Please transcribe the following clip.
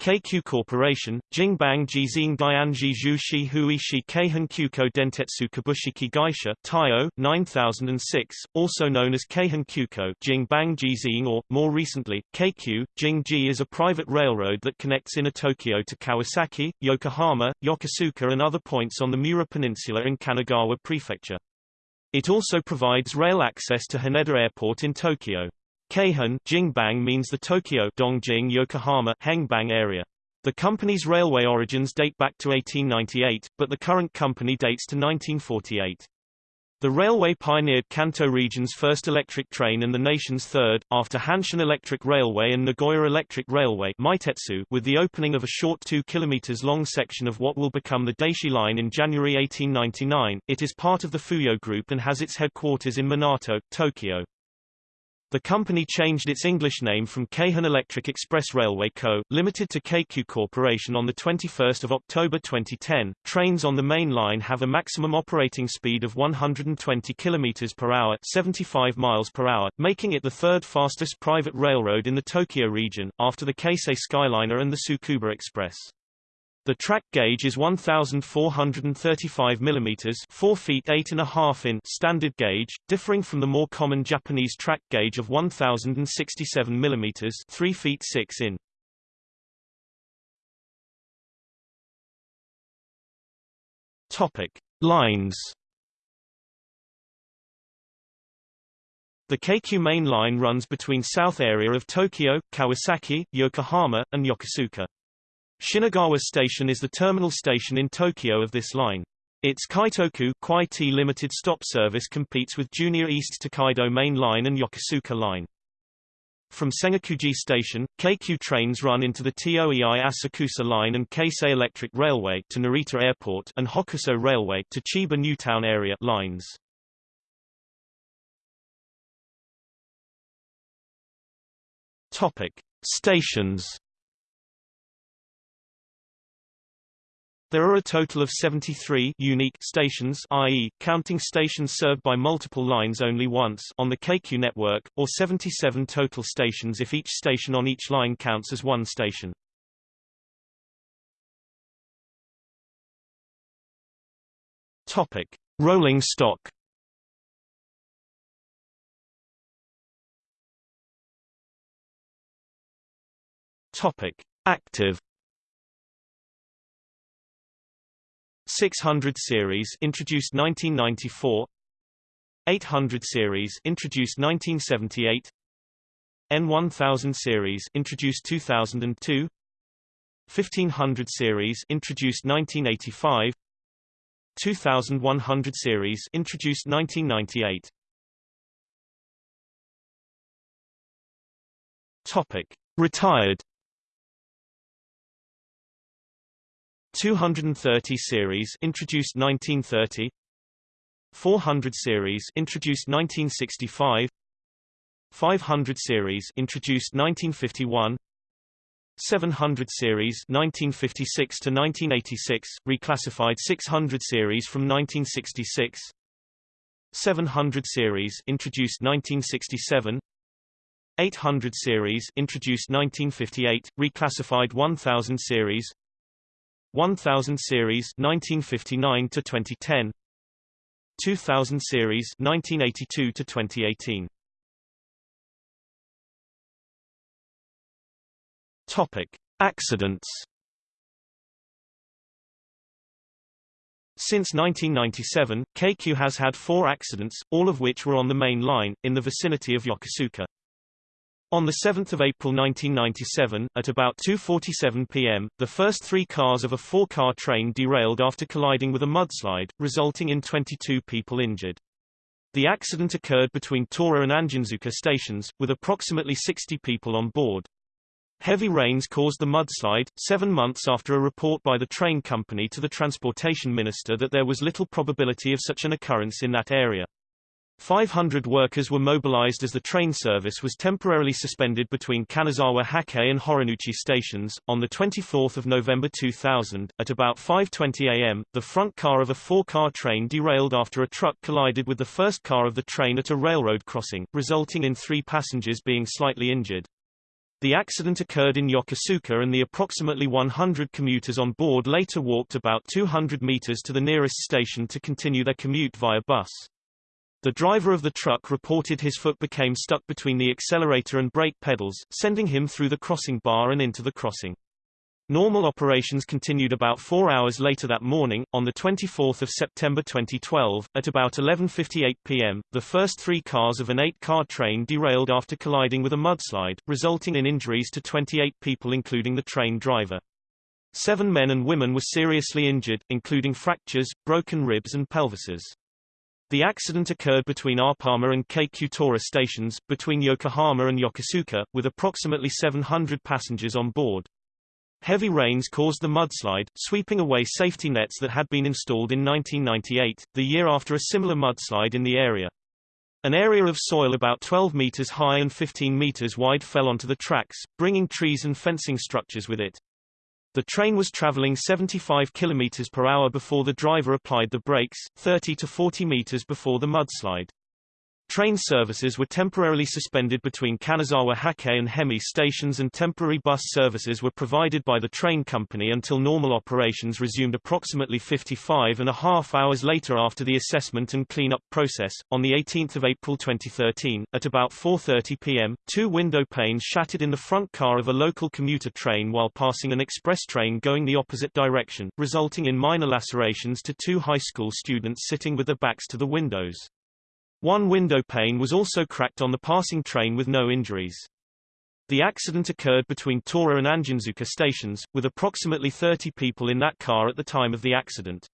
Keikyu Corporation, Jingbang Jizing Dianji Zhu Shi Hui Shi Keihin Kyuko Dentetsu Kabushiki Gaisha Taiyo, 9006, also known as Keihin Kyuko Jingbang Jizing or, more recently, Keikyu, Jingji is a private railroad that connects inner Tokyo to Kawasaki, Yokohama, Yokosuka and other points on the Miura Peninsula in Kanagawa Prefecture. It also provides rail access to Haneda Airport in Tokyo. Keihin Jingbang means the Tokyo Dongjing Yokohama Hengbang area. The company's railway origins date back to 1898, but the current company dates to 1948. The railway pioneered Kanto region's first electric train and the nation's third, after Hanshin Electric Railway and Nagoya Electric Railway Meitetsu, with the opening of a short 2 km long section of what will become the Daishi Line in January 1899. It is part of the Fuyo Group and has its headquarters in Minato, Tokyo. The company changed its English name from Keihin Electric Express Railway Co., Limited to Keikyu Corporation on 21 October 2010. Trains on the main line have a maximum operating speed of 120 km per hour 75 miles per hour, making it the third fastest private railroad in the Tokyo region, after the Keisei Skyliner and the Tsukuba Express. The track gauge is 1,435 mm 4 feet 8 and a half in standard gauge, differing from the more common Japanese track gauge of 1,067 mm 3 feet 6 in. Topic. Lines The Keikyu main line runs between south area of Tokyo, Kawasaki, Yokohama, and Yokosuka. Shinagawa Station is the terminal station in Tokyo of this line. Its Kaitoku limited stop service competes with Junior East Tokaido Main Line and Yokosuka Line. From Sengakuji Station, Keikyu trains run into the Toei Asakusa Line and Keisei Electric Railway to Narita Airport and Hokuso Railway to Chiba Newtown area lines. Topic: Stations There are a total of 73 unique stations i.e., counting stations served by multiple lines only once on the Keikyu network, or 77 total stations if each station on each line counts as one station. Topic. Rolling stock Topic. Active 600 series introduced 1994 800 series introduced 1978 N1000 series introduced 2002 1500 series introduced 1985 2100 series introduced 1998 Topic Retired 230 series introduced 1930 400 series introduced 1965 500 series introduced 1951 700 series 1956 to 1986 reclassified 600 series from 1966 700 series introduced 1967 800 series introduced 1958 reclassified 1000 series 1000 series 1959 to 2010 2000 series 1982 to 2018 Topic Accidents Since 1997, Keikyu has had four accidents, all of which were on the main line, in the vicinity of Yokosuka. On 7 April 1997, at about 2.47 p.m., the first three cars of a four-car train derailed after colliding with a mudslide, resulting in 22 people injured. The accident occurred between Taura and Anjinzuka stations, with approximately 60 people on board. Heavy rains caused the mudslide, seven months after a report by the train company to the transportation minister that there was little probability of such an occurrence in that area. 500 workers were mobilized as the train service was temporarily suspended between Kanazawa Hakkei and Horinouchi stations. On 24 November 2000, at about 5.20 am, the front car of a four-car train derailed after a truck collided with the first car of the train at a railroad crossing, resulting in three passengers being slightly injured. The accident occurred in Yokosuka and the approximately 100 commuters on board later walked about 200 meters to the nearest station to continue their commute via bus. The driver of the truck reported his foot became stuck between the accelerator and brake pedals, sending him through the crossing bar and into the crossing. Normal operations continued about four hours later that morning, on 24 September 2012, at about 11.58 p.m., the first three cars of an eight-car train derailed after colliding with a mudslide, resulting in injuries to 28 people including the train driver. Seven men and women were seriously injured, including fractures, broken ribs and pelvises. The accident occurred between Oppama and Keikyu Taura stations, between Yokohama and Yokosuka, with approximately 700 passengers on board. Heavy rains caused the mudslide, sweeping away safety nets that had been installed in 1998, the year after a similar mudslide in the area. An area of soil about 12 meters high and 15 meters wide fell onto the tracks, bringing trees and fencing structures with it. The train was traveling 75 km per hour before the driver applied the brakes, 30 to 40 meters before the mudslide. Train services were temporarily suspended between Kanazawa Hakkei and Hemi stations and temporary bus services were provided by the train company until normal operations resumed approximately 55 and a half hours later after the assessment and cleanup process. On 18 April 2013, at about 4.30 p.m., two window panes shattered in the front car of a local commuter train while passing an express train going the opposite direction, resulting in minor lacerations to two high school students sitting with their backs to the windows. One window pane was also cracked on the passing train with no injuries. The accident occurred between Taura and Anjinzuka stations, with approximately 30 people in that car at the time of the accident.